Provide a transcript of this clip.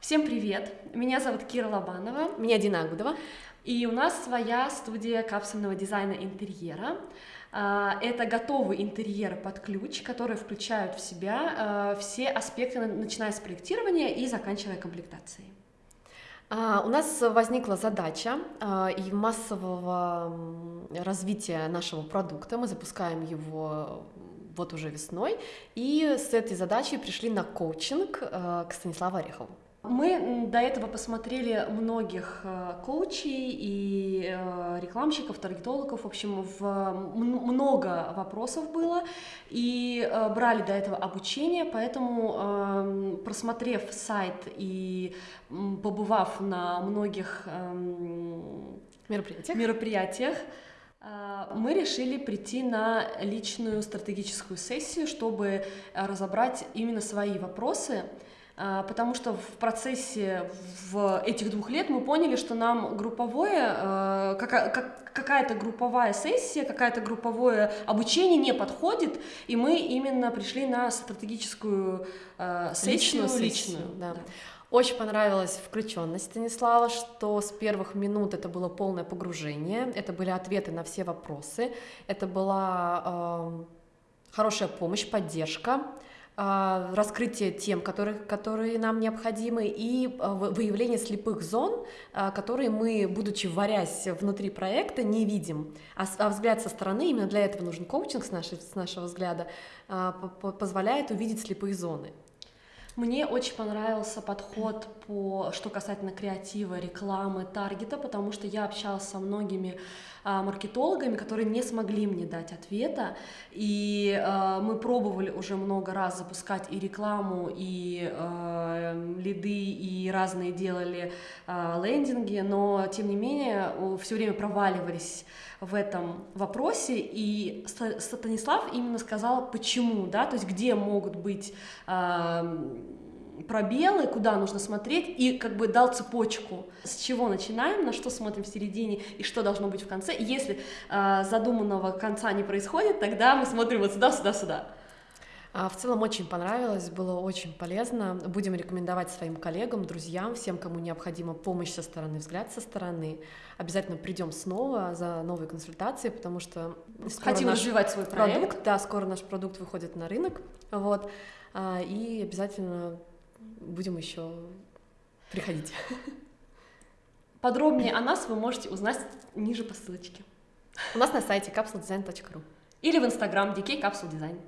Всем привет! Меня зовут Кира Лобанова. Меня Дина Агудова. И у нас своя студия капсульного дизайна интерьера. А, это готовый интерьер под ключ, который включают в себя а, все аспекты, начиная с проектирования и заканчивая комплектацией. А, у нас возникла задача и массового развития нашего продукта. Мы запускаем его вот уже весной, и с этой задачей пришли на коучинг к Станиславу Орехову. Мы до этого посмотрели многих э, коучей и э, рекламщиков, таргетологов, в общем, в много вопросов было, и э, брали до этого обучение, поэтому, эм, просмотрев сайт и побывав на многих эм, мероприятиях, мероприятиях мы решили прийти на личную стратегическую сессию, чтобы разобрать именно свои вопросы, потому что в процессе в этих двух лет мы поняли, что нам групповое, а, какая-то групповая сессия, какая-то групповое обучение не подходит, и мы именно пришли на стратегическую а, сессию личную. личную да. Да. Очень понравилась включенность Станислава, что с первых минут это было полное погружение, это были ответы на все вопросы, это была э, хорошая помощь, поддержка. А, раскрытие тем, которые, которые нам необходимы, и а, выявление слепых зон, а, которые мы, будучи варясь внутри проекта, не видим. А взгляд со стороны, именно для этого нужен коучинг с, нашей, с нашего взгляда, позволяет увидеть слепые зоны. Мне очень понравился подход по, что касательно креатива, рекламы, таргета, потому что я общалась со многими а, маркетологами, которые не смогли мне дать ответа, и а, мы пробовали уже много раз запускать и рекламу, и а, лиды, и разные делали а, лендинги, но тем не менее все время проваливались в этом вопросе, и Станислав именно сказал, почему, да, то есть где могут быть пробелы, куда нужно смотреть, и как бы дал цепочку, с чего начинаем, на что смотрим в середине и что должно быть в конце. И если э, задуманного конца не происходит, тогда мы смотрим вот сюда, сюда, сюда. А, в целом очень понравилось, было очень полезно. Будем рекомендовать своим коллегам, друзьям, всем, кому необходима помощь со стороны, взгляд со стороны. Обязательно придем снова за новые консультации, потому что хотим развивать свой проект. продукт. Да, скоро наш продукт выходит на рынок, вот. А, и обязательно будем еще приходить. Подробнее о нас вы можете узнать ниже по ссылочке. У нас на сайте capsuledesign.ru или в инстаграм dk capsule design.